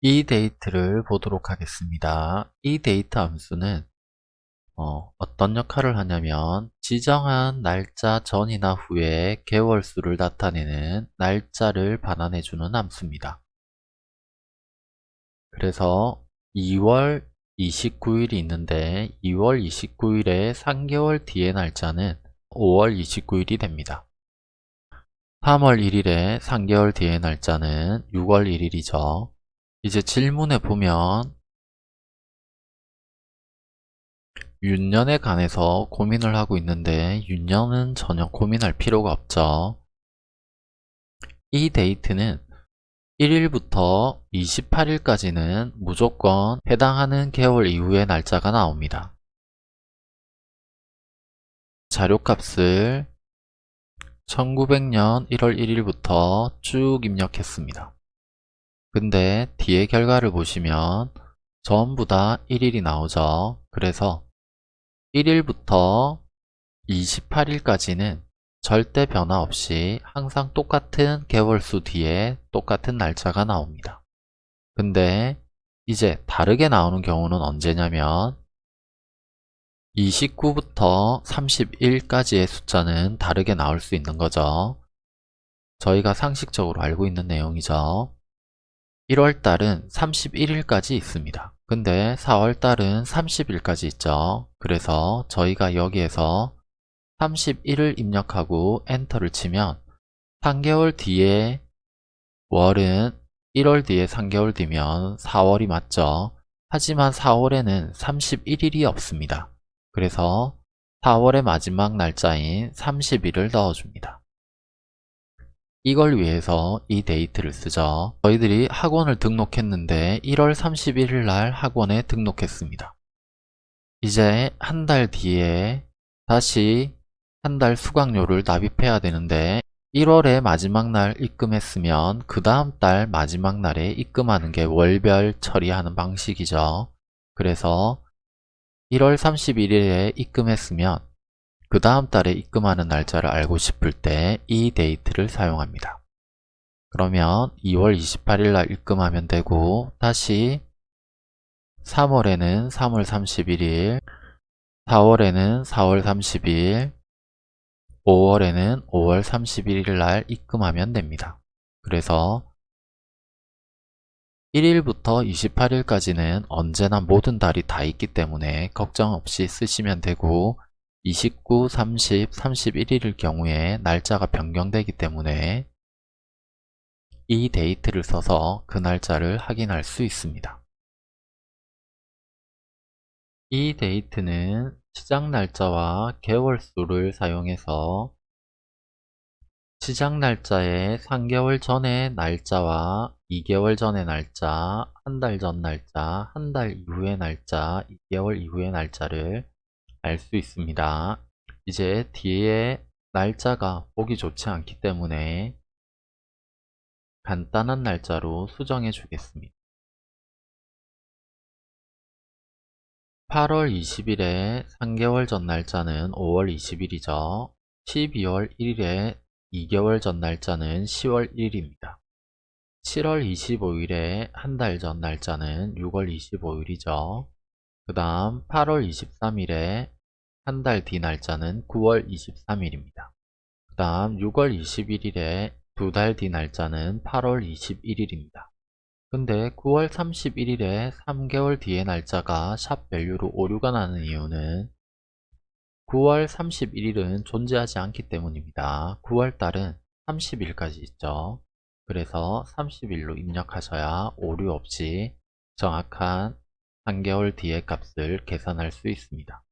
이 데이트를 보도록 하겠습니다. 이 데이트 함수는 어, 떤 역할을 하냐면 지정한 날짜 전이나 후에 개월수를 나타내는 날짜를 반환해주는 함수입니다. 그래서 2월 29일이 있는데 2월 29일에 3개월 뒤의 날짜는 5월 29일이 됩니다. 3월 1일에 3개월 뒤의 날짜는 6월 1일이죠. 이제 질문에 보면 윤년에 관해서 고민을 하고 있는데 윤년은 전혀 고민할 필요가 없죠. 이 데이트는 1일부터 28일까지는 무조건 해당하는 개월 이후의 날짜가 나옵니다. 자료값을 1900년 1월 1일부터 쭉 입력했습니다. 근데 뒤에 결과를 보시면 전부 다 1일이 나오죠. 그래서 1일부터 28일까지는 절대 변화 없이 항상 똑같은 개월수 뒤에 똑같은 날짜가 나옵니다. 근데 이제 다르게 나오는 경우는 언제냐면 29부터 31까지의 숫자는 다르게 나올 수 있는 거죠. 저희가 상식적으로 알고 있는 내용이죠. 1월달은 31일까지 있습니다. 근데 4월달은 30일까지 있죠. 그래서 저희가 여기에서 31을 입력하고 엔터를 치면 3개월 뒤에 월은 1월 뒤에 3개월 뒤면 4월이 맞죠. 하지만 4월에는 31일이 없습니다. 그래서 4월의 마지막 날짜인 30일을 넣어줍니다. 이걸 위해서 이 데이트를 쓰죠. 저희들이 학원을 등록했는데 1월 31일 날 학원에 등록했습니다. 이제 한 달 뒤에 다시 한 달 수강료를 납입해야 되는데 1월에 마지막 날 입금했으면 그 다음 달 마지막 날에 입금하는 게 월별 처리하는 방식이죠. 그래서 1월 31일에 입금했으면 그 다음 달에 입금하는 날짜를 알고 싶을 때 이 데이트를 사용합니다. 그러면 2월 28일 날 입금하면 되고 다시 3월에는 3월 31일 4월에는 4월 30일 5월에는 5월 31일 날 입금하면 됩니다. 그래서 1일부터 28일까지는 언제나 모든 달이 다 있기 때문에 걱정 없이 쓰시면 되고 29, 30, 31일일 경우에 날짜가 변경되기 때문에 이 데이트를 써서 그 날짜를 확인할 수 있습니다. 이 데이트는 시작 날짜와 개월 수를 사용해서 시작 날짜의 3개월 전의 날짜와 2개월 전의 날짜, 한 달 전 날짜, 한 달 이후의 날짜, 2개월 이후의 날짜를 알 수 있습니다. 이제 뒤에 날짜가 보기 좋지 않기 때문에 간단한 날짜로 수정해 주겠습니다. 8월 20일에 3개월 전 날짜는 5월 20일이죠. 12월 1일에 2개월 전 날짜는 10월 1일입니다. 7월 25일에 한 달 전 날짜는 6월 25일이죠. 그 다음 8월 23일에 한 달 뒤 날짜는 9월 23일입니다. 그 다음 6월 21일에 두 달 뒤 날짜는 8월 21일입니다. 근데 9월 31일에 3개월 뒤의 날짜가 샵 VALUE로 오류가 나는 이유는 9월 31일은 존재하지 않기 때문입니다. 9월 달은 30일까지 있죠. 그래서 30일로 입력하셔야 오류 없이 정확한 3개월 뒤의 값을 계산할 수 있습니다.